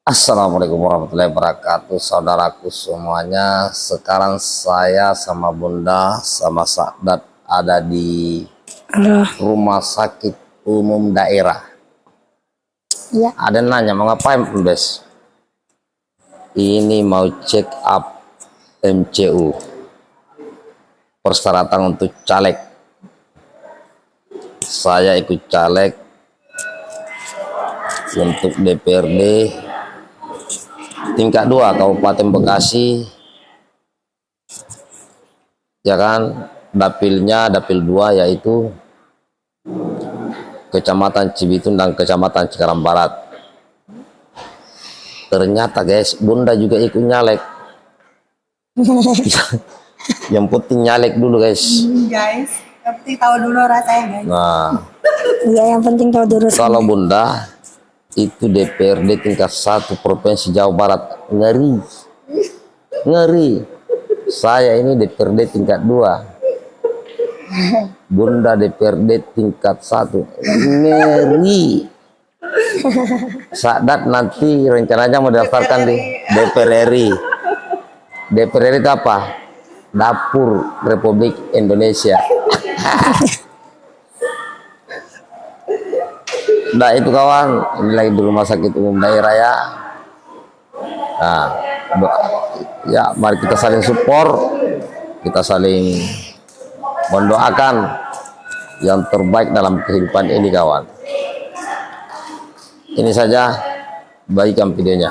Assalamualaikum warahmatullahi wabarakatuh Saudaraku semuanya. Sekarang saya sama bunda Sama Sakdat ada di Halo. Rumah sakit umum daerah. Iya. Ada nanya mau ngapain Bes? Ini mau check up MCU Persyaratan untuk caleg. Saya ikut caleg Untuk DPRD tingkat 2 Kabupaten Bekasi. Ya kan? Dapilnya dapil 2 yaitu Kecamatan Cibitung dan Kecamatan Cikarang Barat. Ternyata guys bunda juga ikut nyalek. Yang penting nyalek dulu guys. Guys yang penting tahu dulu rasanya guys. Nah. Iya yang penting tahu dulu. kalau bunda itu DPRD tingkat satu provinsi Jawa Barat. Ngeri. Ngeri. Saya ini DPRD tingkat dua. Bunda DPRD tingkat satu. Ngeri. Sadat nanti rencananya mau daftarkan di DPR RI DPR RI itu apa? Dapur Republik Indonesia Nah itu kawan, ini lagi di rumah sakit umum daerah ya. Nah, ya mari kita saling support, kita saling mendoakan yang terbaik dalam kehidupan ini kawan. Ini saja, bagikan videonya.